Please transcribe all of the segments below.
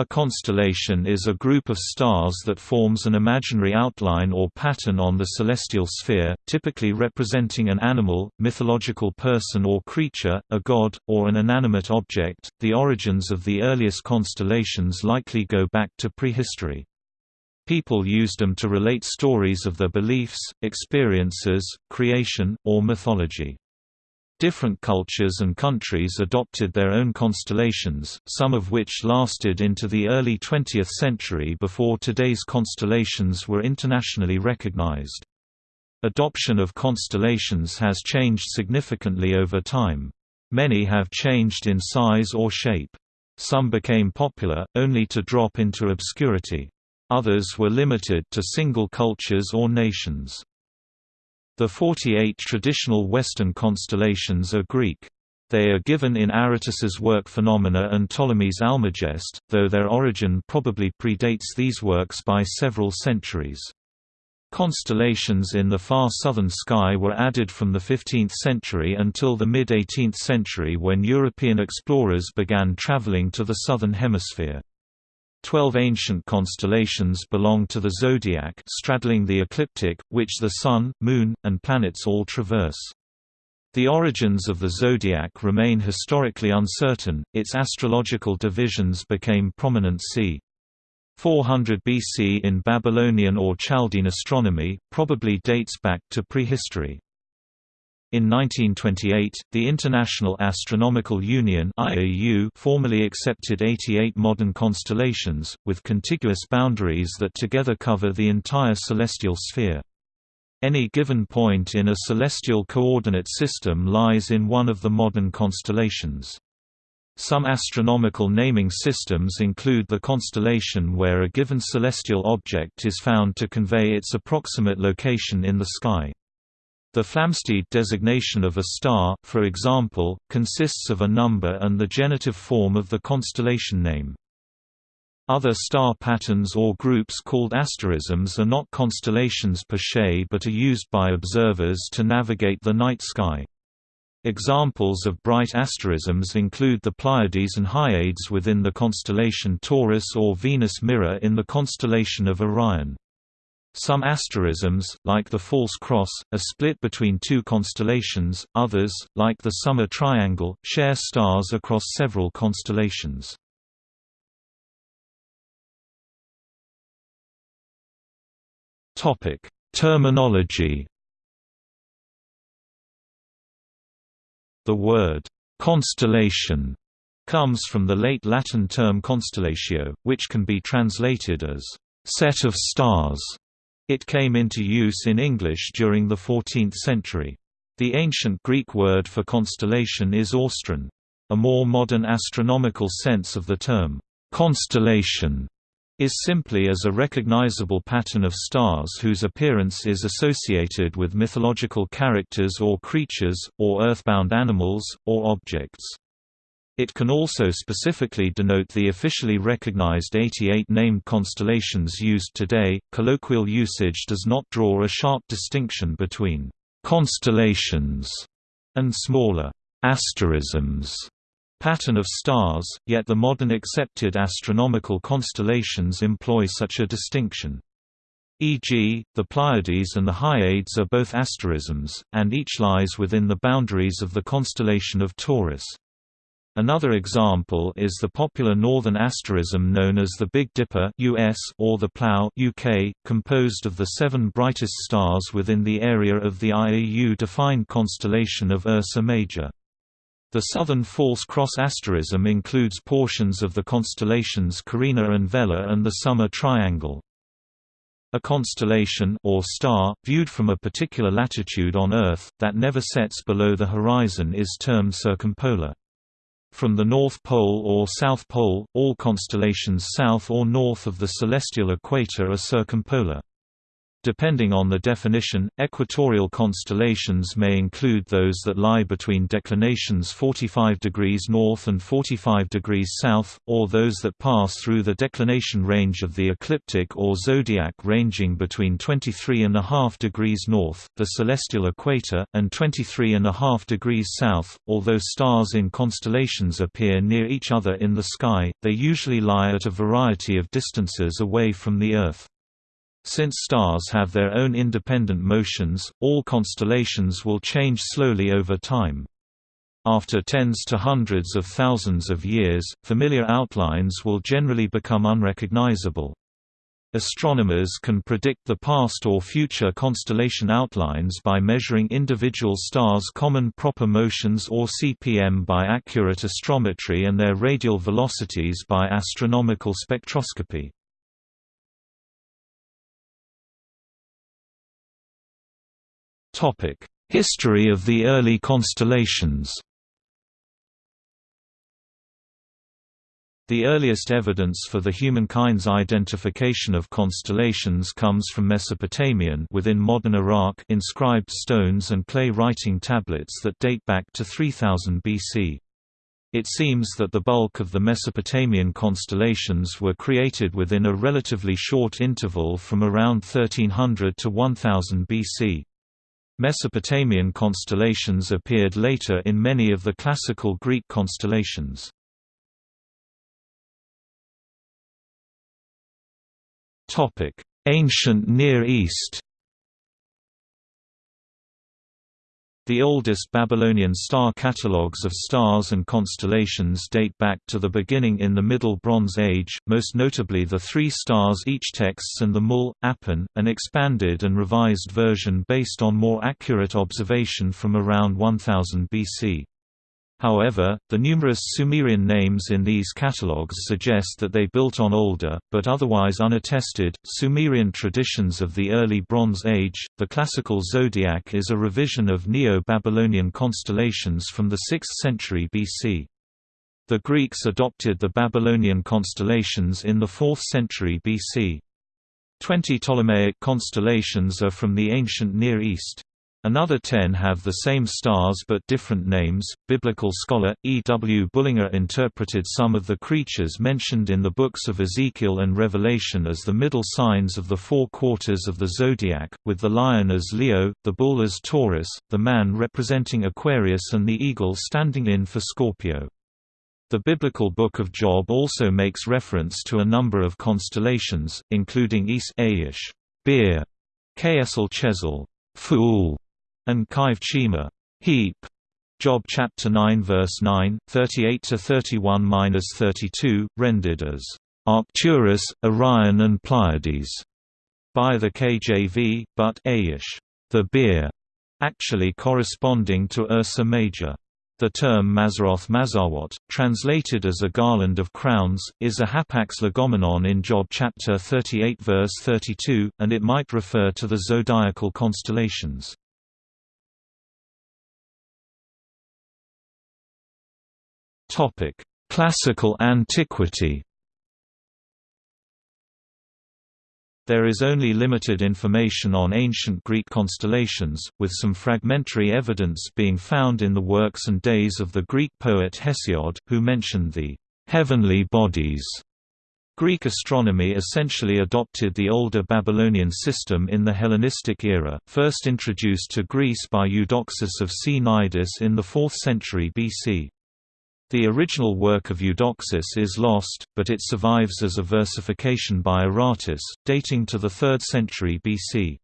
A constellation is a group of stars that forms an imaginary outline or pattern on the celestial sphere, typically representing an animal, mythological person or creature, a god, or an inanimate object. The origins of the earliest constellations likely go back to prehistory. People used them to relate stories of their beliefs, experiences, creation, or mythology. Different cultures and countries adopted their own constellations, some of which lasted into the early 20th century before today's constellations were internationally recognized. Adoption of constellations has changed significantly over time. Many have changed in size or shape. Some became popular, only to drop into obscurity. Others were limited to single cultures or nations. The 48 traditional Western constellations are Greek. They are given in Aratus's work Phenomena and Ptolemy's Almagest, though their origin probably predates these works by several centuries. Constellations in the far southern sky were added from the 15th century until the mid-18th century when European explorers began traveling to the southern hemisphere. Twelve ancient constellations belong to the zodiac straddling the ecliptic, which the Sun, Moon, and planets all traverse. The origins of the zodiac remain historically uncertain, its astrological divisions became prominent c. 400 BC in Babylonian or Chaldean astronomy, probably dates back to prehistory. In 1928, the International Astronomical Union (IAU) formally accepted 88 modern constellations, with contiguous boundaries that together cover the entire celestial sphere. Any given point in a celestial coordinate system lies in one of the modern constellations. Some astronomical naming systems include the constellation where a given celestial object is found to convey its approximate location in the sky. The Flamsteed designation of a star, for example, consists of a number and the genitive form of the constellation name. Other star patterns or groups called asterisms are not constellations per se but are used by observers to navigate the night sky. Examples of bright asterisms include the Pleiades and Hyades within the constellation Taurus or Venus Mirror in the constellation of Orion. Some asterisms, like the False Cross, are split between two constellations, others, like the Summer Triangle, share stars across several constellations. Terminology The word, "'constellation' comes from the late Latin term constellatio, which can be translated as, "'set of stars' It came into use in English during the 14th century. The ancient Greek word for constellation is astron. A more modern astronomical sense of the term, constellation, is simply as a recognizable pattern of stars whose appearance is associated with mythological characters or creatures, or earthbound animals, or objects. It can also specifically denote the officially recognized 88 named constellations used today. Colloquial usage does not draw a sharp distinction between constellations and smaller asterisms pattern of stars, yet the modern accepted astronomical constellations employ such a distinction. E.g., the Pleiades and the Hyades are both asterisms, and each lies within the boundaries of the constellation of Taurus. Another example is the popular northern asterism known as the Big Dipper US or the Plough UK, composed of the seven brightest stars within the area of the IAU-defined constellation of Ursa Major. The southern False Cross asterism includes portions of the constellations Carina and Vela and the Summer Triangle. A constellation or star, viewed from a particular latitude on Earth, that never sets below the horizon is termed circumpolar. From the North Pole or South Pole, all constellations south or north of the celestial equator are circumpolar. Depending on the definition, equatorial constellations may include those that lie between declinations 45 degrees north and 45 degrees south, or those that pass through the declination range of the ecliptic or zodiac ranging between 23.5 degrees north, the celestial equator, and 23.5 degrees south. Although stars in constellations appear near each other in the sky, they usually lie at a variety of distances away from the Earth. Since stars have their own independent motions, all constellations will change slowly over time. After tens to hundreds of thousands of years, familiar outlines will generally become unrecognizable. Astronomers can predict the past or future constellation outlines by measuring individual stars' common proper motions or CPM by accurate astrometry and their radial velocities by astronomical spectroscopy. History of the early constellations The earliest evidence for the humankind's identification of constellations comes from Mesopotamian within modern Iraq inscribed stones and clay writing tablets that date back to 3000 BC. It seems that the bulk of the Mesopotamian constellations were created within a relatively short interval from around 1300 to 1000 BC. Mesopotamian constellations appeared later in many of the classical Greek constellations. Ancient Near East The oldest Babylonian star catalogues of stars and constellations date back to the beginning in the Middle Bronze Age, most notably the Three Stars Each texts and the Mul, Apin, an expanded and revised version based on more accurate observation from around 1000 BC. However, the numerous Sumerian names in these catalogues suggest that they built on older, but otherwise unattested, Sumerian traditions of the early Bronze Age. The classical zodiac is a revision of Neo Babylonian constellations from the 6th century BC. The Greeks adopted the Babylonian constellations in the 4th century BC. Twenty Ptolemaic constellations are from the ancient Near East. Another ten have the same stars but different names. Biblical scholar E. W. Bullinger interpreted some of the creatures mentioned in the books of Ezekiel and Revelation as the middle signs of the four quarters of the zodiac, with the lion as Leo, the bull as Taurus, the man representing Aquarius, and the eagle standing in for Scorpio. The biblical Book of Job also makes reference to a number of constellations, including Is Aish, Beer, Ksl Chesil, Fool, and Kaiv Chima heap. Job chapter 9 verse 9, 38 to 31-32, rendered as Arcturus, Orion and Pleiades by the KJV, but Aish, the beer, actually corresponding to Ursa Major. The term Mazzaroth Mazzawot, translated as a garland of crowns, is a hapax legomenon in Job chapter 38 verse 32, and it might refer to the zodiacal constellations. Topic: Classical antiquity. There is only limited information on ancient Greek constellations, with some fragmentary evidence being found in the works and days of the Greek poet Hesiod, who mentioned the heavenly bodies. Greek astronomy essentially adopted the older Babylonian system in the Hellenistic era, first introduced to Greece by Eudoxus of Cnidus in the 4th century BC. The original work of Eudoxus is lost, but it survives as a versification by Aratus, dating to the 3rd century BC.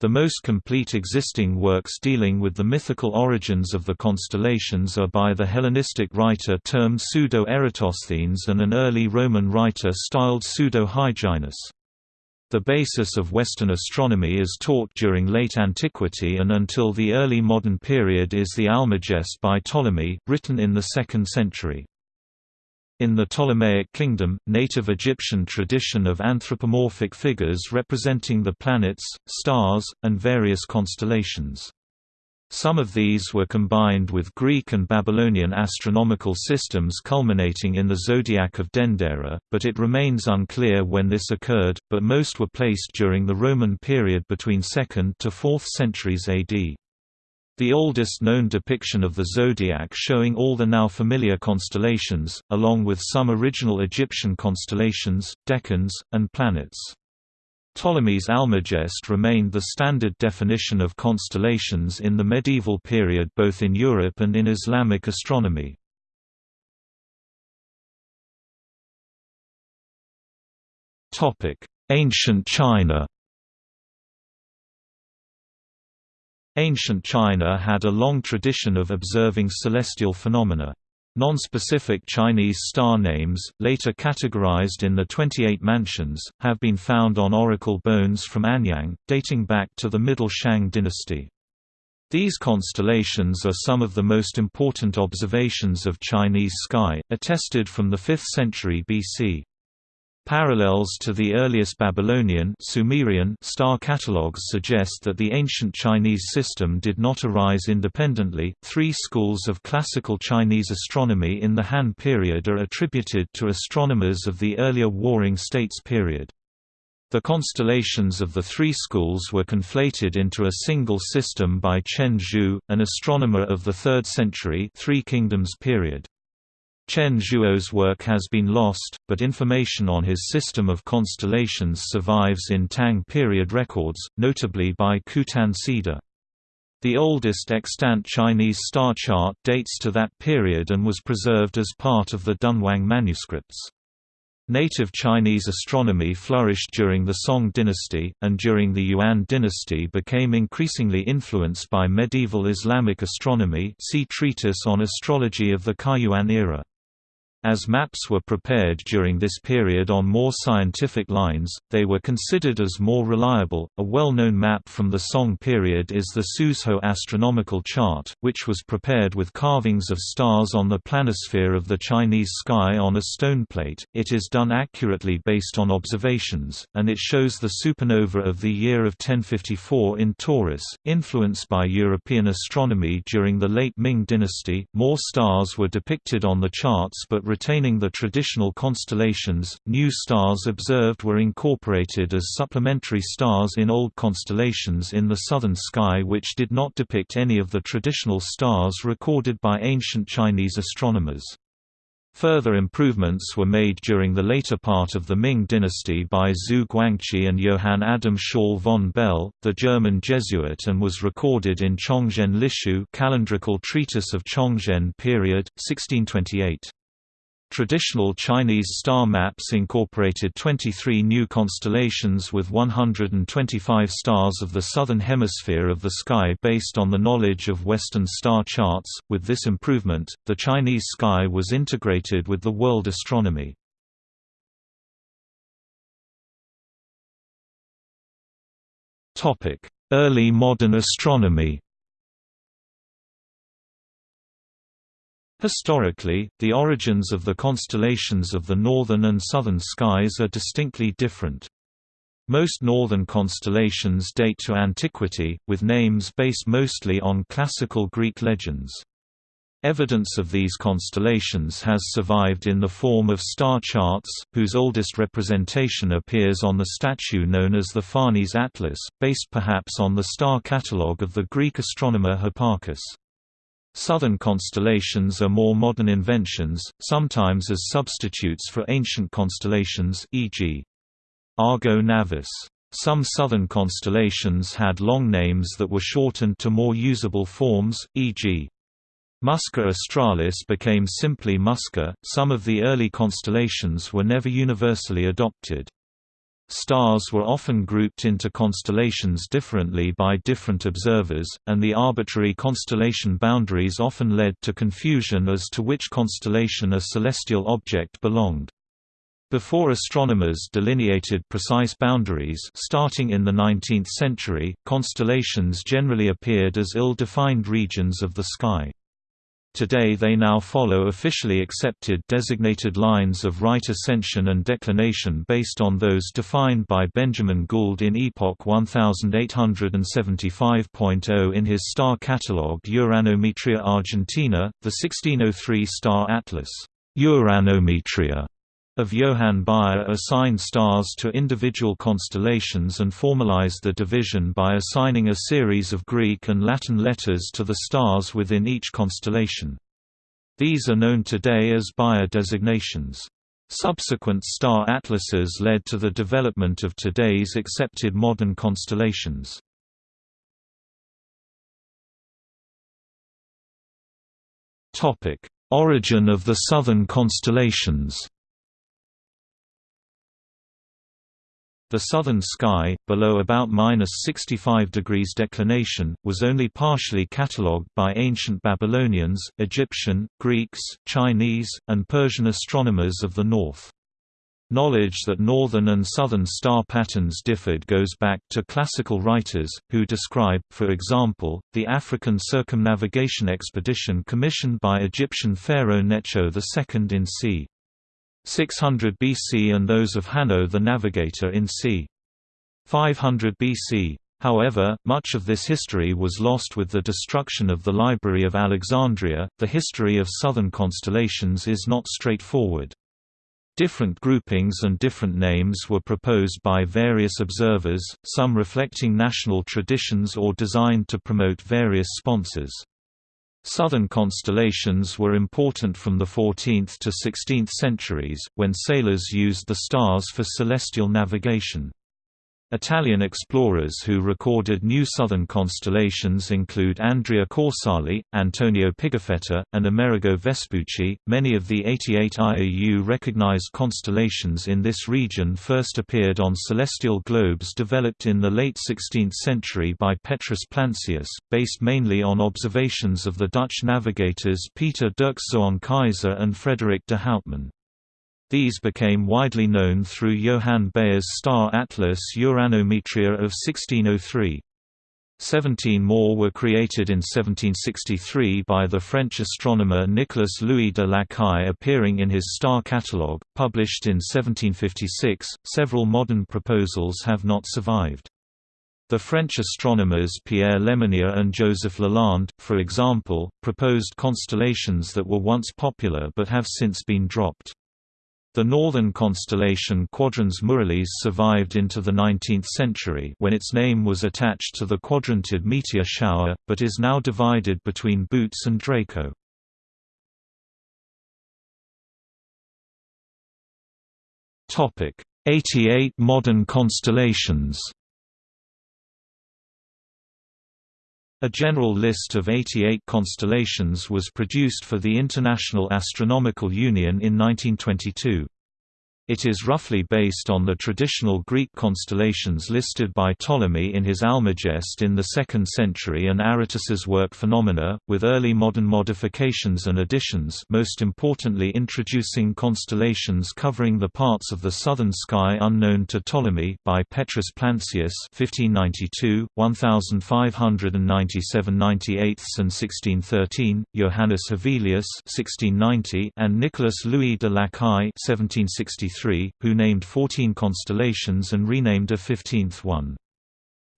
The most complete existing works dealing with the mythical origins of the constellations are by the Hellenistic writer termed Pseudo-Eratosthenes and an early Roman writer styled Pseudo-Hyginus. The basis of Western astronomy is taught during late antiquity and until the early modern period is the Almagest by Ptolemy, written in the 2nd century. In the Ptolemaic kingdom, native Egyptian tradition of anthropomorphic figures representing the planets, stars, and various constellations. Some of these were combined with Greek and Babylonian astronomical systems culminating in the zodiac of Dendera, but it remains unclear when this occurred, but most were placed during the Roman period between 2nd to 4th centuries AD. The oldest known depiction of the zodiac showing all the now familiar constellations, along with some original Egyptian constellations, decans, and planets. Ptolemy's Almagest remained the standard definition of constellations in the medieval period both in Europe and in Islamic astronomy. Ancient China Ancient China had a long tradition of observing celestial phenomena. Non-specific Chinese star names, later categorized in the 28 mansions, have been found on oracle bones from Anyang, dating back to the Middle Shang dynasty. These constellations are some of the most important observations of Chinese sky, attested from the 5th century BC. Parallels to the earliest Babylonian Sumerian star catalogues suggest that the ancient Chinese system did not arise independently. Three schools of classical Chinese astronomy in the Han period are attributed to astronomers of the earlier Warring States period. The constellations of the three schools were conflated into a single system by Chen Zhuo, an astronomer of the 3rd century Three Kingdoms period. Chen Zhuo's work has been lost, but information on his system of constellations survives in Tang period records, notably by Qutan Xida. The oldest extant Chinese star chart dates to that period and was preserved as part of the Dunhuang manuscripts. Native Chinese astronomy flourished during the Song dynasty, and during the Yuan dynasty became increasingly influenced by medieval Islamic astronomy see Treatise on Astrology of the Kaiyuan era. As maps were prepared during this period on more scientific lines, they were considered as more reliable. A well known map from the Song period is the Suzhou astronomical chart, which was prepared with carvings of stars on the planisphere of the Chinese sky on a stone plate. It is done accurately based on observations, and it shows the supernova of the year of 1054 in Taurus. Influenced by European astronomy during the late Ming dynasty, more stars were depicted on the charts but retaining the traditional constellations, new stars observed were incorporated as supplementary stars in old constellations in the southern sky which did not depict any of the traditional stars recorded by ancient Chinese astronomers. Further improvements were made during the later part of the Ming dynasty by Xu Guangqi and Johann Adam Schall von Bell, the German Jesuit and was recorded in Chongzhen Lishu calendrical treatise of Chongzhen period, 1628. Traditional Chinese star maps incorporated 23 new constellations with 125 stars of the southern hemisphere of the sky based on the knowledge of Western star charts. With this improvement, the Chinese sky was integrated with the world astronomy. Topic: Early modern astronomy. Historically, the origins of the constellations of the northern and southern skies are distinctly different. Most northern constellations date to antiquity, with names based mostly on classical Greek legends. Evidence of these constellations has survived in the form of star charts, whose oldest representation appears on the statue known as the Farnese Atlas, based perhaps on the star catalogue of the Greek astronomer Hipparchus. Southern constellations are more modern inventions, sometimes as substitutes for ancient constellations e.g. Argo Navis. Some southern constellations had long names that were shortened to more usable forms, e.g. Musca Australis became simply Musca. Some of the early constellations were never universally adopted. Stars were often grouped into constellations differently by different observers, and the arbitrary constellation boundaries often led to confusion as to which constellation a celestial object belonged. Before astronomers delineated precise boundaries starting in the 19th century, constellations generally appeared as ill-defined regions of the sky. Today they now follow officially accepted designated lines of right ascension and declination based on those defined by Benjamin Gould in Epoch 1875.0 in his star catalogue Uranometria Argentina, the 1603 star atlas Uranometria of Johann Bayer assigned stars to individual constellations and formalized the division by assigning a series of Greek and Latin letters to the stars within each constellation. These are known today as Bayer designations. Subsequent star atlases led to the development of today's accepted modern constellations. Origin of the southern constellations The southern sky, below about minus 65 degrees declination, was only partially catalogued by ancient Babylonians, Egyptian, Greeks, Chinese, and Persian astronomers of the north. Knowledge that northern and southern star patterns differed goes back to classical writers, who describe, for example, the African circumnavigation expedition commissioned by Egyptian pharaoh Necho II in c. 600 BC and those of Hanno the Navigator in c. 500 BC. However, much of this history was lost with the destruction of the Library of Alexandria. The history of southern constellations is not straightforward. Different groupings and different names were proposed by various observers, some reflecting national traditions or designed to promote various sponsors. Southern constellations were important from the 14th to 16th centuries, when sailors used the stars for celestial navigation. Italian explorers who recorded new southern constellations include Andrea Corsali, Antonio Pigafetta, and Amerigo Vespucci. Many of the 88 IAU recognized constellations in this region first appeared on celestial globes developed in the late 16th century by Petrus Plancius, based mainly on observations of the Dutch navigators Pieter Dirkszoon Keyser and Frederik de Houtman. These became widely known through Johann Bayer's star atlas Uranometria of 1603. Seventeen more were created in 1763 by the French astronomer Nicolas Louis de Lacaille appearing in his star catalogue, published in 1756. Several modern proposals have not survived. The French astronomers Pierre Lemonnier and Joseph Lalande, for example, proposed constellations that were once popular but have since been dropped. The northern constellation Quadrans Muralis survived into the 19th century when its name was attached to the quadrantid meteor shower, but is now divided between Bootes and Draco. Topic: 88 modern constellations. A general list of 88 constellations was produced for the International Astronomical Union in 1922. It is roughly based on the traditional Greek constellations listed by Ptolemy in his Almagest in the 2nd century and Aratus's work Phenomena, with early modern modifications and additions most importantly introducing constellations covering the parts of the southern sky unknown to Ptolemy by Petrus Plancius 1592, 1597 98 and 1613, Johannes Hevelius 1690 and Nicolas Louis de Lacaille 1763 who named 14 constellations and renamed a 15th one.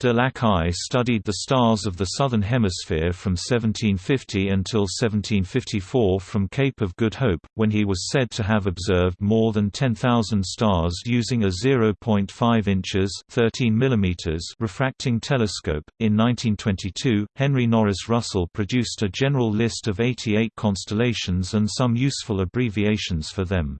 De Lacaille studied the stars of the Southern Hemisphere from 1750 until 1754 from Cape of Good Hope, when he was said to have observed more than 10,000 stars using a 0.5 inches (13 mm) refracting telescope. In 1922, Henry Norris Russell produced a general list of 88 constellations and some useful abbreviations for them.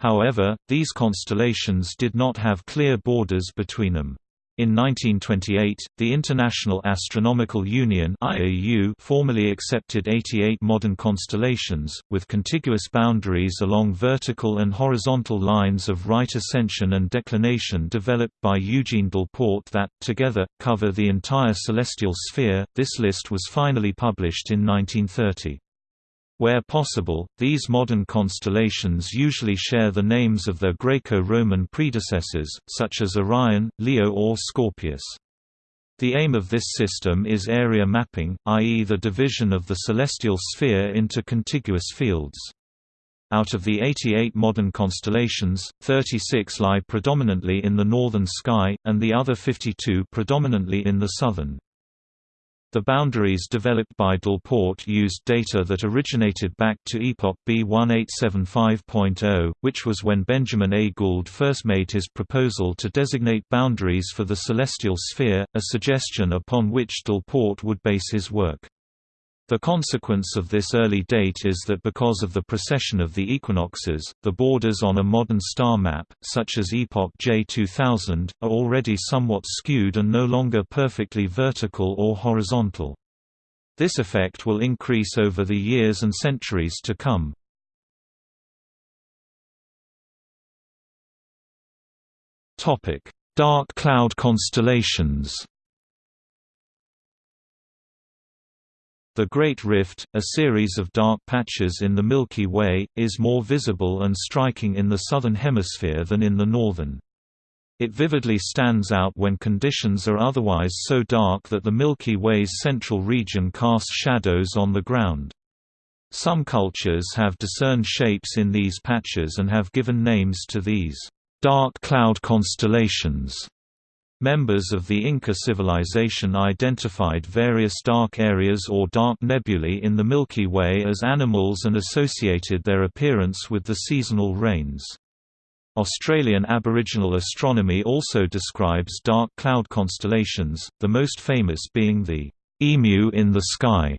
However, these constellations did not have clear borders between them. In 1928, the International Astronomical Union (IAU) formally accepted 88 modern constellations, with contiguous boundaries along vertical and horizontal lines of right ascension and declination developed by Eugene Delporte that, together, cover the entire celestial sphere. This list was finally published in 1930. Where possible, these modern constellations usually share the names of their Greco-Roman predecessors, such as Orion, Leo or Scorpius. The aim of this system is area mapping, i.e. the division of the celestial sphere into contiguous fields. Out of the 88 modern constellations, 36 lie predominantly in the northern sky, and the other 52 predominantly in the southern. The boundaries developed by Delporte used data that originated back to epoch B1875.0, which was when Benjamin A. Gould first made his proposal to designate boundaries for the celestial sphere, a suggestion upon which Delporte would base his work. The consequence of this early date is that because of the precession of the equinoxes, the borders on a modern star map, such as Epoch J2000, are already somewhat skewed and no longer perfectly vertical or horizontal. This effect will increase over the years and centuries to come. Dark cloud constellations The Great Rift, a series of dark patches in the Milky Way, is more visible and striking in the southern hemisphere than in the northern. It vividly stands out when conditions are otherwise so dark that the Milky Way's central region casts shadows on the ground. Some cultures have discerned shapes in these patches and have given names to these dark cloud constellations. Members of the Inca civilization identified various dark areas or dark nebulae in the Milky Way as animals and associated their appearance with the seasonal rains. Australian Aboriginal astronomy also describes dark cloud constellations, the most famous being the emu in the sky,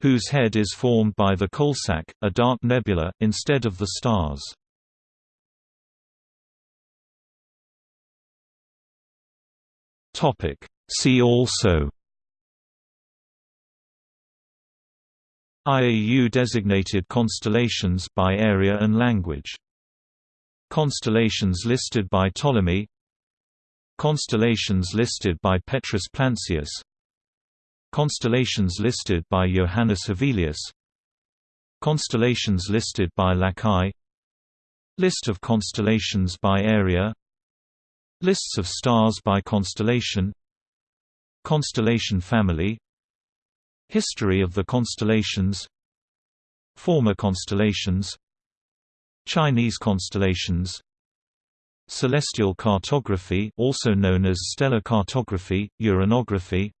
whose head is formed by the Coalsack, a dark nebula, instead of the stars. Topic. See also. IAU designated constellations by area and language. Constellations listed by Ptolemy. Constellations listed by Petrus Plancius. Constellations listed by Johannes Hevelius. Constellations listed by Lacaille List of constellations by area Lists of stars by constellation. Constellation family. History of the constellations. Former constellations. Chinese constellations. Celestial cartography also known as stellar cartography, uranography.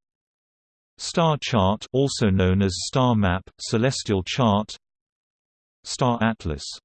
Star chart also known as star map, celestial chart. Star atlas